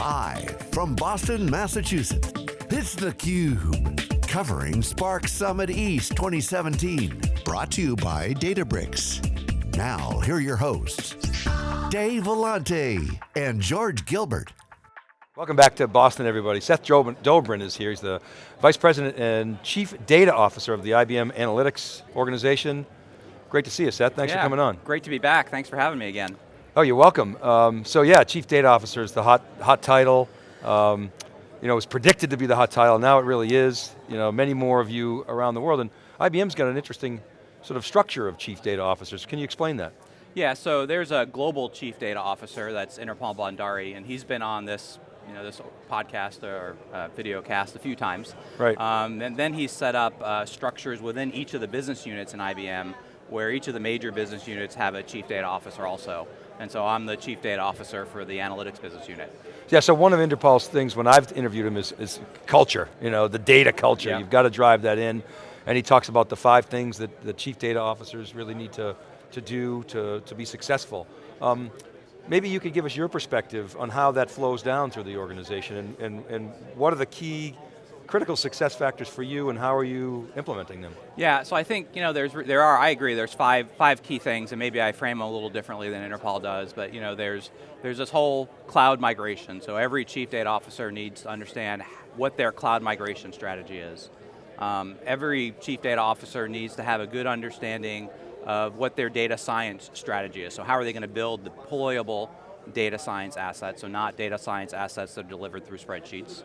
Live from Boston, Massachusetts, it's theCUBE. Covering Spark Summit East 2017. Brought to you by Databricks. Now, here are your hosts, Dave Vellante and George Gilbert. Welcome back to Boston, everybody. Seth Dobrin is here. He's the Vice President and Chief Data Officer of the IBM Analytics organization. Great to see you, Seth. Thanks yeah, for coming on. Great to be back. Thanks for having me again. Oh, you're welcome. Um, so yeah, Chief Data Officer is the hot, hot title. Um, you know, it was predicted to be the hot title, now it really is. You know, many more of you around the world, and IBM's got an interesting sort of structure of Chief Data Officers. Can you explain that? Yeah, so there's a global Chief Data Officer, that's Inderpal Bhandari, and he's been on this you know, this podcast or uh, video cast a few times. Right. Um, and then he's set up uh, structures within each of the business units in IBM where each of the major business units have a chief data officer also. And so I'm the chief data officer for the analytics business unit. Yeah, so one of Inderpal's things when I've interviewed him is, is culture, you know, the data culture. Yeah. You've got to drive that in. And he talks about the five things that the chief data officers really need to, to do to, to be successful. Um, maybe you could give us your perspective on how that flows down through the organization and, and, and what are the key critical success factors for you and how are you implementing them? Yeah, so I think, you know, there's, there are, I agree, there's five, five key things and maybe I frame them a little differently than Inderpal does, but you know, there's, there's this whole cloud migration, so every chief data officer needs to understand what their cloud migration strategy is. Um, every chief data officer needs to have a good understanding of what their data science strategy is. So how are they going to build deployable data science assets, so not data science assets that are delivered through spreadsheets.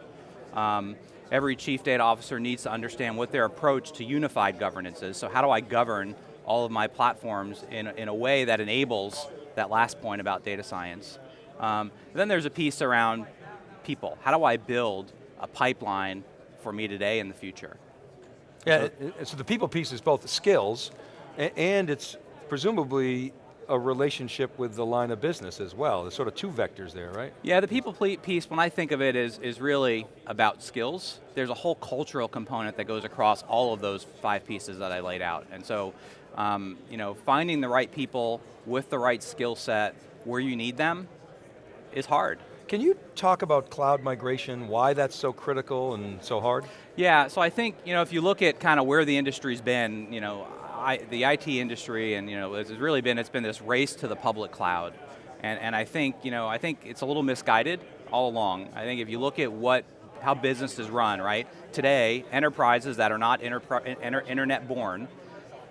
Um, every chief data officer needs to understand what their approach to unified governance is. So how do I govern all of my platforms in, in a way that enables that last point about data science. Um, then there's a piece around people. How do I build a pipeline for me today and the future? Yeah, so, so the people piece is both the skills and it's presumably a relationship with the line of business as well. There's sort of two vectors there, right? Yeah, the people piece, when I think of it, is, is really about skills. There's a whole cultural component that goes across all of those five pieces that I laid out. And so, um, you know, finding the right people with the right skill set where you need them is hard. Can you talk about cloud migration, why that's so critical and so hard? Yeah, so I think, you know, if you look at kind of where the industry's been, you know, I, the IT industry, and you know, it's really been it's been this race to the public cloud, and and I think you know I think it's a little misguided all along. I think if you look at what how business is run, right? Today, enterprises that are not internet born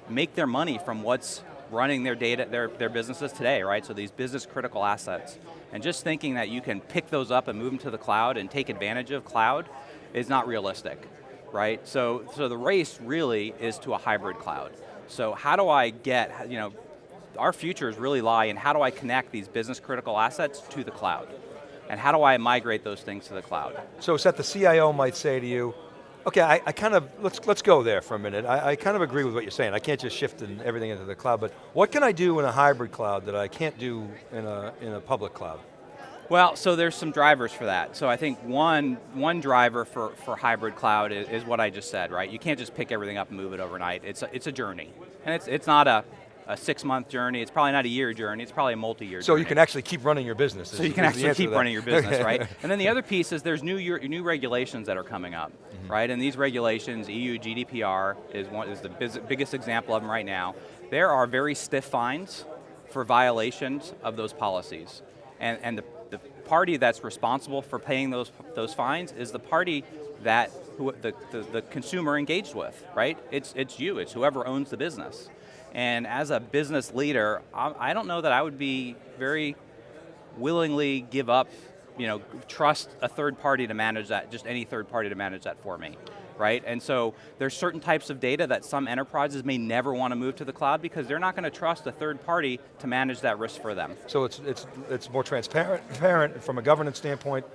make their money from what's running their data, their, their businesses today, right? So these business critical assets. And just thinking that you can pick those up and move them to the cloud and take advantage of cloud is not realistic, right? So, so the race really is to a hybrid cloud. So how do I get, you know, our futures really lie in how do I connect these business critical assets to the cloud? And how do I migrate those things to the cloud? So Seth, the CIO might say to you, okay, I, I kind of, let's, let's go there for a minute. I, I, kind of agree with what you're saying. I can't just shift in everything into the cloud, but what can I do in a hybrid cloud that I can't do in a, in a public cloud? Well, so there's some drivers for that. So I think one, one driver for, for hybrid cloud is, is what I just said, right? You can't just pick everything up and move it overnight. It's a, it's a journey. And it's, it's not a, a six month journey, it's probably not a year journey, it's probably a multi-year so journey. you can actually keep running your business. So you can actually keep running your business, right? And then the other piece is there's new, new regulations that are coming up, mm -hmm. right? And these regulations, EU GDPR is, one, is the biggest example of them right now. There are very stiff fines for violations of those policies. And, and the party that's responsible for paying those, those fines is the party that who, the, the, the consumer engaged with, right? It's, it's you, it's whoever owns the business. And as a business leader, I, I don't know that I would be very willingly give up, you know, trust a third party to manage that, just any third party to manage that for me right? And so there's certain types of data that some enterprises may never want to move to the cloud because they're not going to trust a third party to manage that risk for them. So it's, it's, it's more transparent, transparent from a governance standpoint,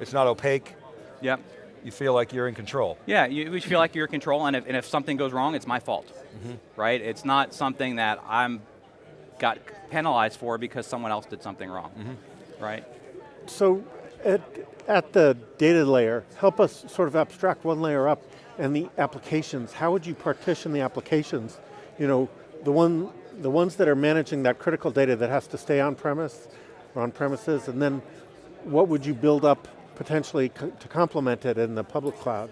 it's not opaque. Yep. You feel like you're in control. Yeah, you feel like you're in control and if, and if something goes wrong, it's my fault, mm -hmm. right? It's not something that I'm got penalized for because someone else did something wrong, mm -hmm. right? So at, at the data layer, help us sort of abstract one layer up and the applications. How would you partition the applications? You know, the, one, the ones that are managing that critical data that has to stay on premise or on premises, and then what would you build up potentially to complement it in the public cloud?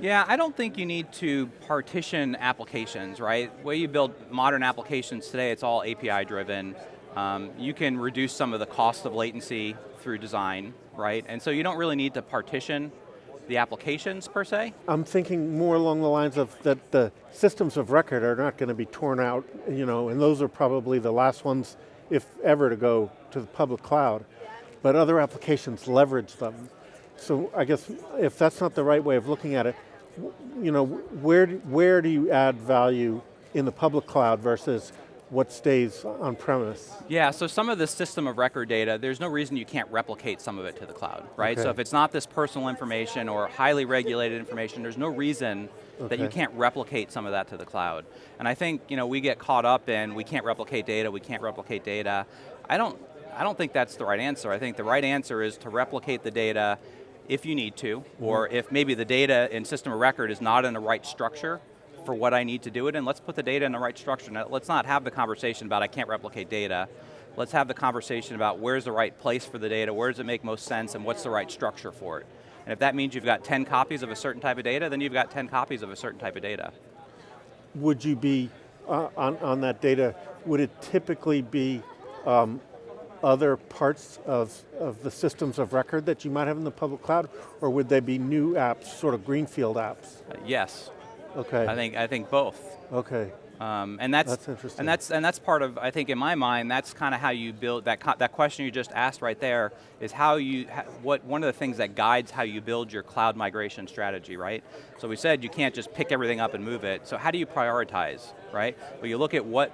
Yeah, I don't think you need to partition applications, right? The way you build modern applications today, it's all API driven. Um, you can reduce some of the cost of latency through design, right? And so you don't really need to partition the applications per se? I'm thinking more along the lines of that the systems of record are not going to be torn out, you know, and those are probably the last ones, if ever, to go to the public cloud. But other applications leverage them. So I guess if that's not the right way of looking at it, you know, where, where do you add value in the public cloud versus what stays on premise? Yeah, so some of the system of record data, there's no reason you can't replicate some of it to the cloud, right? Okay. So if it's not this personal information or highly regulated information, there's no reason okay. that you can't replicate some of that to the cloud. And I think you know, we get caught up in, we can't replicate data, we can't replicate data. I don't, I don't think that's the right answer. I think the right answer is to replicate the data if you need to, mm -hmm. or if maybe the data in system of record is not in the right structure, for what I need to do it in, let's put the data in the right structure. Now, let's not have the conversation about I can't replicate data. Let's have the conversation about where's the right place for the data, where does it make most sense, and what's the right structure for it. And if that means you've got 10 copies of a certain type of data, then you've got 10 copies of a certain type of data. Would you be, uh, on, on that data, would it typically be um, other parts of, of the systems of record that you might have in the public cloud, or would they be new apps, sort of greenfield apps? Uh, yes, Okay. I think I think both. Okay. Um, and that's, that's interesting. and that's and that's part of I think in my mind that's kind of how you build that that question you just asked right there is how you what one of the things that guides how you build your cloud migration strategy right so we said you can't just pick everything up and move it so how do you prioritize right well you look at what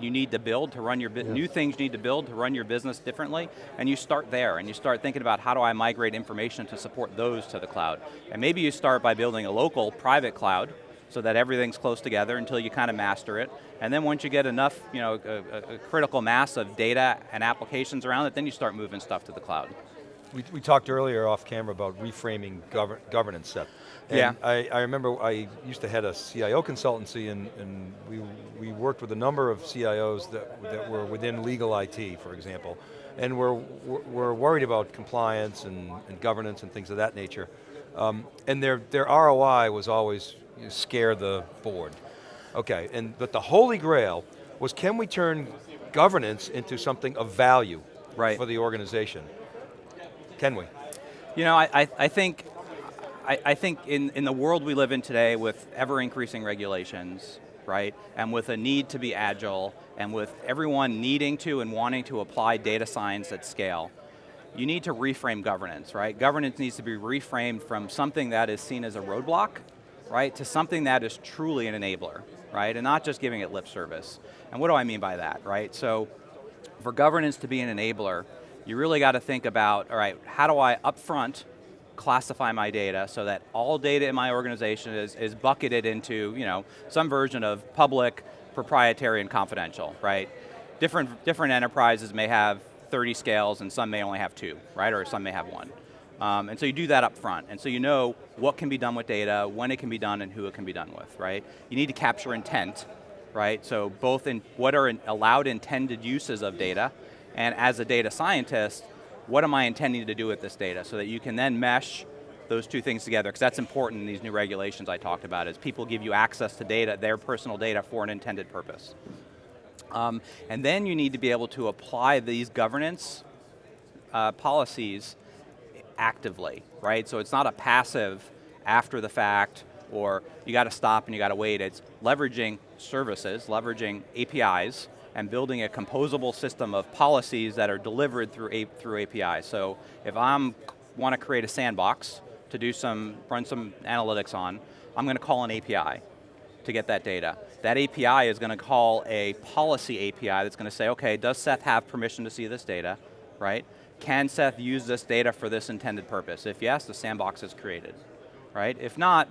you need to build to run your, new things you need to build to run your business differently, and you start there, and you start thinking about how do I migrate information to support those to the cloud. And maybe you start by building a local private cloud, so that everything's close together until you kind of master it. And then once you get enough, you know, a, a critical mass of data and applications around it, then you start moving stuff to the cloud. We, we talked earlier off camera about reframing gover governance stuff. And yeah. I, I remember I used to head a CIO consultancy and, and we, we worked with a number of CIOs that, that were within legal IT, for example. And we're, we're worried about compliance and, and governance and things of that nature. Um, and their, their ROI was always you scare the board. Okay, and but the holy grail was can we turn governance into something of value right. for the organization? Can we? You know, I, I think I, I, think in, in the world we live in today with ever increasing regulations, right, and with a need to be agile, and with everyone needing to and wanting to apply data science at scale, you need to reframe governance, right? Governance needs to be reframed from something that is seen as a roadblock right, to something that is truly an enabler, right, and not just giving it lip service. And what do I mean by that, right? So, for governance to be an enabler, you really got to think about, all right, how do I upfront classify my data so that all data in my organization is, is bucketed into, you know, some version of public, proprietary, and confidential, right? Different, different enterprises may have 30 scales and some may only have two, right, or some may have one. Um, and so you do that up front. And so you know what can be done with data, when it can be done, and who it can be done with, right? You need to capture intent, right? So both in what are in allowed intended uses of data, and as a data scientist, what am I intending to do with this data so that you can then mesh those two things together, because that's important in these new regulations I talked about, is people give you access to data, their personal data for an intended purpose. Um, and then you need to be able to apply these governance uh, policies actively, right? So it's not a passive after the fact or you got to stop and you got to wait. It's leveraging services, leveraging APIs, and building a composable system of policies that are delivered through, A through APIs. So if I want to create a sandbox to do some, run some analytics on, I'm going to call an API to get that data. That API is going to call a policy API that's going to say, okay, does Seth have permission to see this data, right? Can Seth use this data for this intended purpose? If yes, the sandbox is created, right? If not,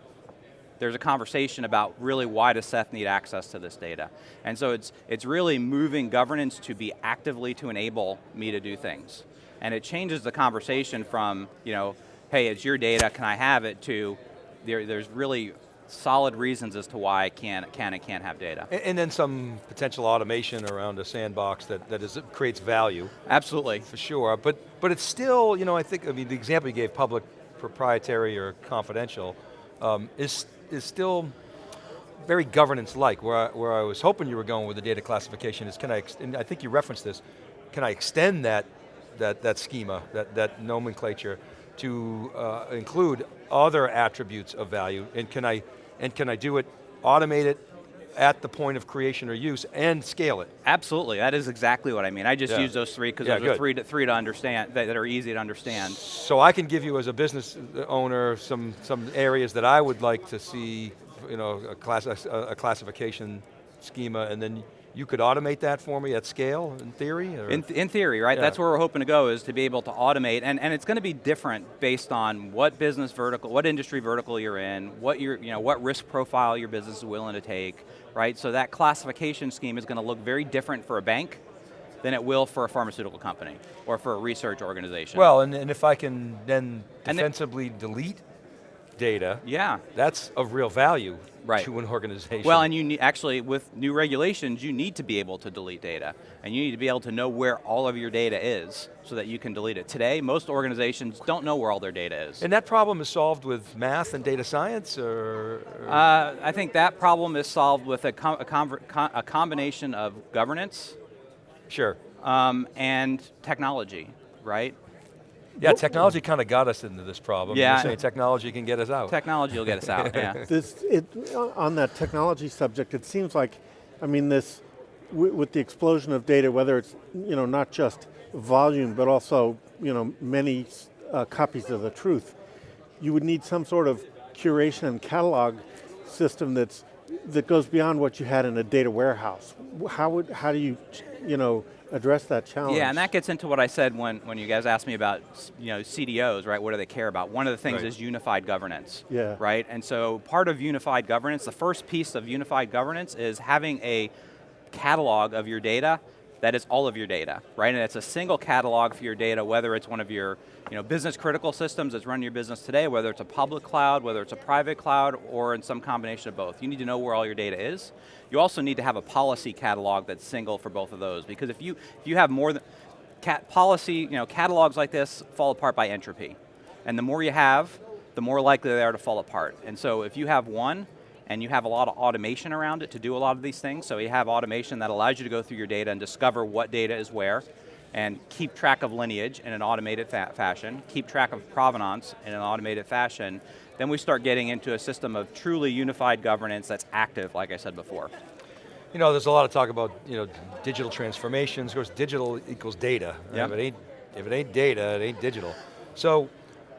there's a conversation about really why does Seth need access to this data? And so it's, it's really moving governance to be actively to enable me to do things. And it changes the conversation from, you know, hey, it's your data, can I have it, to there, there's really solid reasons as to why I can, can and can't have data. And, and, then some potential automation around a sandbox that, that is, creates value. Absolutely. For sure, but, but it's still, you know, I think, I mean, the example you gave, public, proprietary, or confidential, um, is, is still very governance-like, where I, where I was hoping you were going with the data classification is, can I, and I think you referenced this, can I extend that, that, that schema, that, that nomenclature, to uh, include other attributes of value, and can I, and can I do it, automate it, at the point of creation or use and scale it. Absolutely, that is exactly what I mean. I just yeah. use those three because yeah, those good. are three to, three to understand, that, that, are easy to understand. So I can give you as a business owner some, some areas that I would like to see you know, a, class, a, a classification schema and then you could automate that for me at scale, in theory? In, th in, theory, right? Yeah. That's where we're hoping to go, is to be able to automate, and, and it's going to be different based on what business vertical, what industry vertical you're in, what your, you know, what risk profile your business is willing to take, right? So that classification scheme is going to look very different for a bank than it will for a pharmaceutical company, or for a research organization. Well, and, and if I can then defensively delete data, yeah. that's of real value right. to an organization. Well, and you need, actually, with new regulations, you need to be able to delete data. And you need to be able to know where all of your data is so that you can delete it. Today, most organizations don't know where all their data is. And that problem is solved with math and data science, or? or? Uh, I think that problem is solved with a, com a, a combination of governance. Sure. Um, and technology, right? Yeah, technology kind of got us into this problem. Yeah. You're saying technology can get us out. Technology will get us out, yeah. This, it, on that technology subject, it seems like, I mean this, with the explosion of data, whether it's you know, not just volume, but also you know, many uh, copies of the truth, you would need some sort of curation and catalog system that's, that goes beyond what you had in a data warehouse. How, would, how do you, you know, address that challenge. Yeah, and that gets into what I said when, when you guys asked me about you know, CDOs, right? What do they care about? One of the things right. is unified governance, yeah. right? And so part of unified governance, the first piece of unified governance is having a catalog of your data that is all of your data, right? And it's a single catalog for your data, whether it's one of your you know, business critical systems that's running your business today, whether it's a public cloud, whether it's a private cloud, or in some combination of both. You need to know where all your data is. You also need to have a policy catalog that's single for both of those, because if you, if you have more than, cat policy, you know, catalogs like this fall apart by entropy. And the more you have, the more likely they are to fall apart. And so if you have one, and you have a lot of automation around it to do a lot of these things, so you have automation that allows you to go through your data and discover what data is where, and keep track of lineage in an automated fa fashion, keep track of provenance in an automated fashion, then we start getting into a system of truly unified governance that's active, like I said before. You know, there's a lot of talk about you know digital transformations. Of course, digital equals data. Yep. If, it ain't, if it ain't data, it ain't digital. So,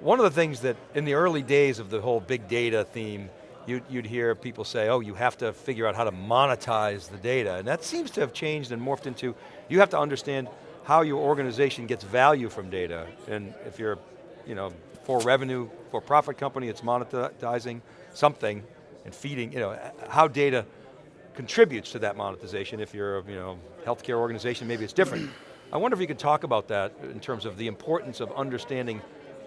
one of the things that in the early days of the whole big data theme, you'd, you'd hear people say, oh, you have to figure out how to monetize the data. And that seems to have changed and morphed into, you have to understand how your organization gets value from data. And if you're, you know, for revenue, for profit company, it's monetizing something and feeding, you know, how data contributes to that monetization. If you're a you know, healthcare organization, maybe it's different. I wonder if you could talk about that in terms of the importance of understanding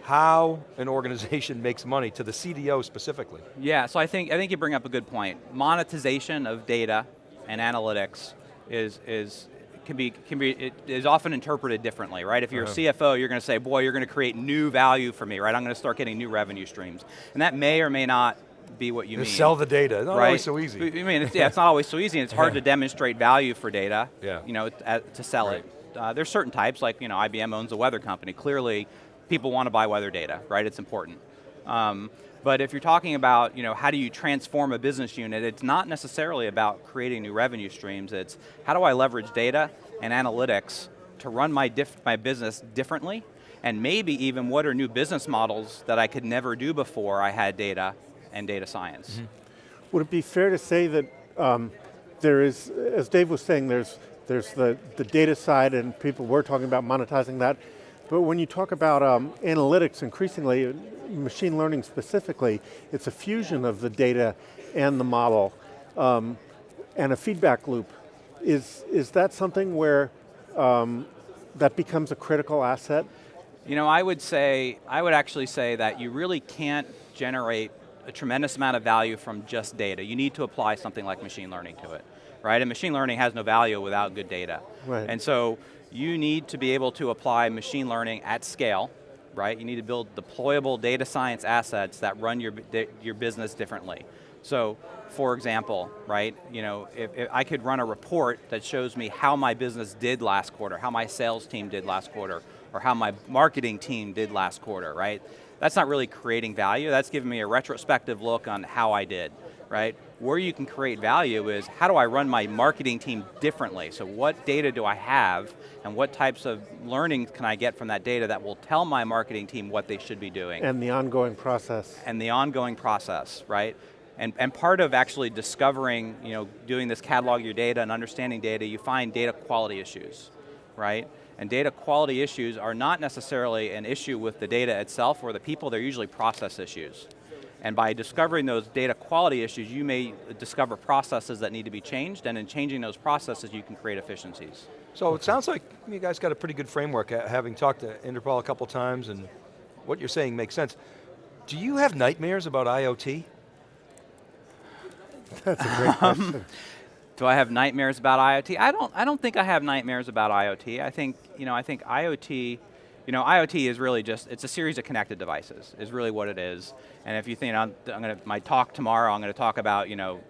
how an organization makes money to the CDO specifically. Yeah, so I think, I think you bring up a good point. Monetization of data and analytics is, is can be, can be, it is often interpreted differently, right? If you're uh -huh. a CFO, you're going to say, boy, you're going to create new value for me, right? I'm going to start getting new revenue streams. And that may or may not be what you Just mean. Sell the data, not right? always so easy. I mean, it's, yeah, it's not always so easy, and it's hard to demonstrate value for data, yeah. you know, to sell right. it. Uh, there's certain types, like you know, IBM owns a weather company. Clearly, people want to buy weather data, right? It's important. Um, but if you're talking about, you know, how do you transform a business unit, it's not necessarily about creating new revenue streams, it's how do I leverage data and analytics to run my, my business differently, and maybe even what are new business models that I could never do before I had data and data science. Mm -hmm. Would it be fair to say that um, there is, as Dave was saying, there's, there's the, the data side and people were talking about monetizing that, but when you talk about um, analytics increasingly, machine learning specifically, it's a fusion of the data and the model um, and a feedback loop. Is, is that something where um, that becomes a critical asset? You know, I would say, I would actually say that you really can't generate a tremendous amount of value from just data. You need to apply something like machine learning to it, right? And machine learning has no value without good data. Right. And so you need to be able to apply machine learning at scale, right? You need to build deployable data science assets that run your, your business differently. So, for example, right, you know, if, if, I could run a report that shows me how my business did last quarter, how my sales team did last quarter, or how my marketing team did last quarter, right? That's not really creating value, that's giving me a retrospective look on how I did, right? Where you can create value is, how do I run my marketing team differently? So what data do I have, and what types of learning can I get from that data that will tell my marketing team what they should be doing? And the ongoing process. And the ongoing process, right? And, and part of actually discovering, you know, doing this catalog your data and understanding data, you find data quality issues, right? And data quality issues are not necessarily an issue with the data itself or the people, they're usually process issues. And by discovering those data quality issues, you may discover processes that need to be changed, and in changing those processes, you can create efficiencies. So it sounds like you guys got a pretty good framework, uh, having talked to Inderpal a couple times, and what you're saying makes sense. Do you have nightmares about IoT? That's a great question. Um, do I have nightmares about IoT? I don't, I don't think I have nightmares about IoT. I think, you know, I think IoT, you know, IoT is really just, it's a series of connected devices, is really what it is. And if you think, I'm, I'm going to, my talk tomorrow, I'm going to talk about, you know,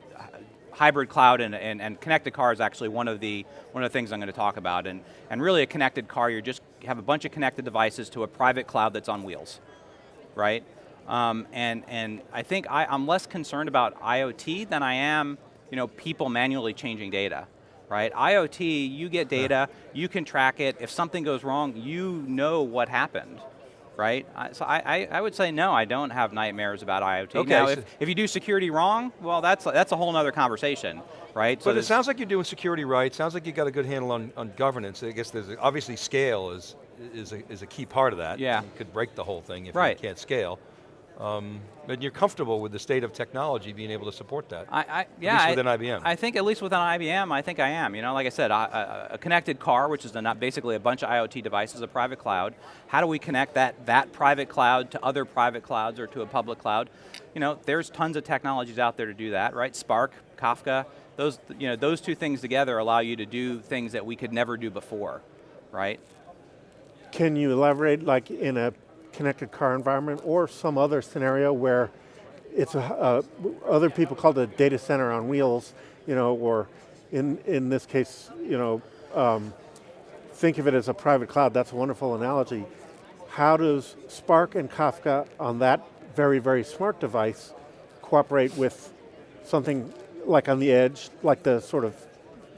hybrid cloud and, and, and, connected car is actually one of the one of the things I'm going to talk about. And, and really a connected car, you just have a bunch of connected devices to a private cloud that's on wheels, right? Um, and, and I think I, I'm less concerned about IoT than I am you know, people manually changing data, right? IoT, you get data, you can track it. If something goes wrong, you know what happened, right? So I, I, I, would say no, I don't have nightmares about IoT. Okay, now, so if, if you do security wrong, well, that's, that's a whole other conversation, right? So but it sounds like you're doing security right, sounds like you've got a good handle on, on governance. I guess there's, obviously scale is, is, a, is a key part of that. Yeah. You could break the whole thing if right. you can't scale. Um, and you're comfortable with the state of technology being able to support that. I, I yeah, at least within I, IBM. I think at least within IBM, I think I am. You know, like I said, a, a connected car, which is a, basically a bunch of IoT devices, a private cloud. How do we connect that that private cloud to other private clouds or to a public cloud? You know, there's tons of technologies out there to do that, right? Spark, Kafka, those you know those two things together allow you to do things that we could never do before, right? Can you elaborate, like in a connected car environment or some other scenario where it's a, uh, other people call it a data center on wheels, you know, or in, in this case, you know, um, think of it as a private cloud, that's a wonderful analogy. How does Spark and Kafka on that very, very smart device cooperate with something like on the edge, like the sort of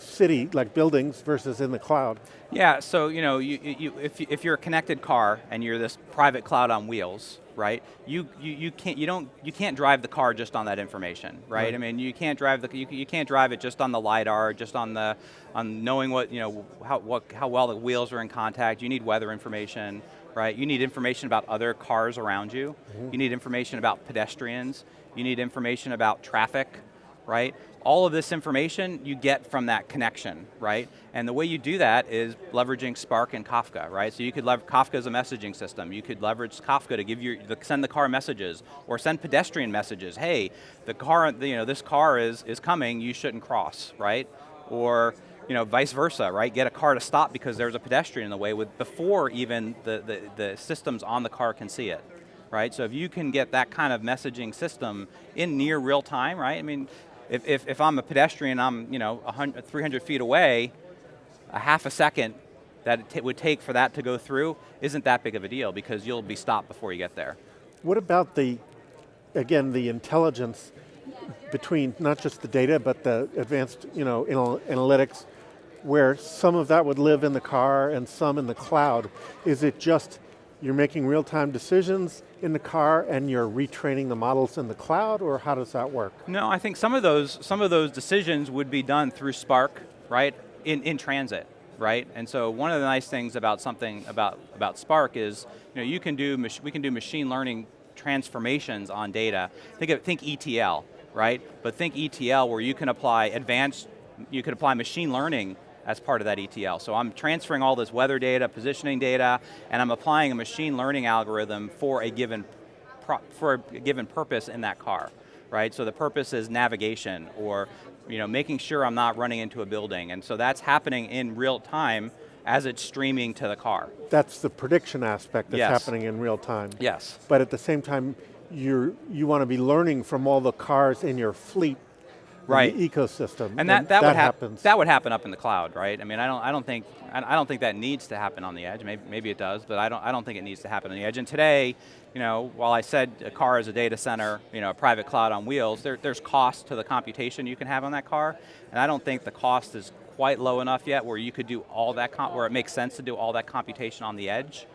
city, like buildings versus in the cloud? Yeah, so you know, you, you, if, you, if you're a connected car and you're this private cloud on wheels, right? You, you, you can't you don't you can't drive the car just on that information, right? right. I mean, you can't drive the you, you can't drive it just on the lidar, just on the on knowing what you know how what how well the wheels are in contact. You need weather information, right? You need information about other cars around you. Mm -hmm. You need information about pedestrians. You need information about traffic, right? all of this information you get from that connection, right? And the way you do that is leveraging Spark and Kafka, right? So you could leverage Kafka as a messaging system. You could leverage Kafka to give you send the car messages or send pedestrian messages. Hey, the car, you know, this car is is coming. You shouldn't cross, right? Or you know, vice versa, right? Get a car to stop because there's a pedestrian in the way with before even the, the, the systems on the car can see it right? So if you can get that kind of messaging system in near real time, right? I mean, if, if, if I'm a pedestrian, I'm you know 100, 300 feet away, a half a second that it would take for that to go through isn't that big of a deal because you'll be stopped before you get there. What about the, again, the intelligence between not just the data, but the advanced you know, analytics, where some of that would live in the car and some in the cloud? Is it just you're making real-time decisions in the car and you're retraining the models in the cloud, or how does that work? No, I think some of those, some of those decisions would be done through Spark, right, in, in transit, right? And so one of the nice things about something, about, about Spark is, you know, you can do, we can do machine learning transformations on data. Think of, think ETL, right? But think ETL where you can apply advanced, you can apply machine learning as part of that ETL. So I'm transferring all this weather data, positioning data, and I'm applying a machine learning algorithm for a given for a given purpose in that car, right? So the purpose is navigation or you know, making sure I'm not running into a building. And so that's happening in real time as it's streaming to the car. That's the prediction aspect that's Yes. happening in real time. Yes. But at the same time, you're, you want to be learning from all the cars in your fleet, in Right. the ecosystem. And that, that, would hap- happens. that would happen up in the cloud, right? I mean, I don't, I don't think, I don't think that needs to happen on the edge. Maybe, maybe it does, but I don't, I don't think it needs to happen on the edge. And today, you know, while I said a car is a data center, you know, a private cloud on wheels, there, there's cost to the computation you can have on that car, and I don't think the cost is quite low enough yet where you could do all that, where it makes sense to do all that computation on the edge,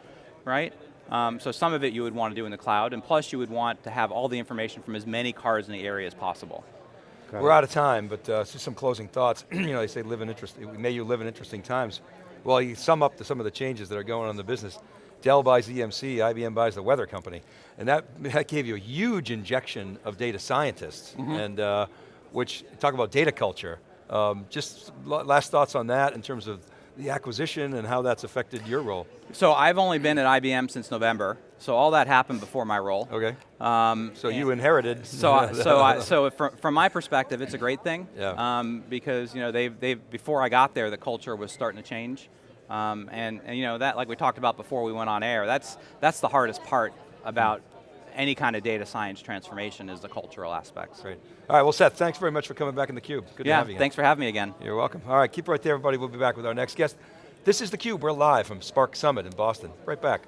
right? Um, so some of it you would want to do in the cloud, and plus you would want to have all the information from as many cars in the area as possible. We're out of time, but uh, just some closing thoughts. you know, they say live in interesting, may you live in interesting times. Well, you sum up to some of the changes that are going on in the business. Dell buys EMC, IBM buys the weather company. And that, that gave you a huge injection of data scientists. And uh, which, talk about data culture. Um, just last thoughts on that in terms of the acquisition and how that's affected your role. So I've only been at IBM since November, so all that happened before my role. Okay. Um, So you inherited. so I, so I, so from, from my perspective, it's a great thing. Yeah. Um, because you know they've they've before I got there, the culture was starting to change, um, and and you know that like we talked about before we went on air. That's that's the hardest part about any kind of data science transformation is the cultural aspects. Great. All right, well Seth, thanks very much for coming back in theCUBE. Good to Yeah. have you. Thanks for having me again. You're welcome. All right, keep right there everybody. We'll be back with our next guest. This is theCUBE, we're live from Spark Summit in Boston. Right back.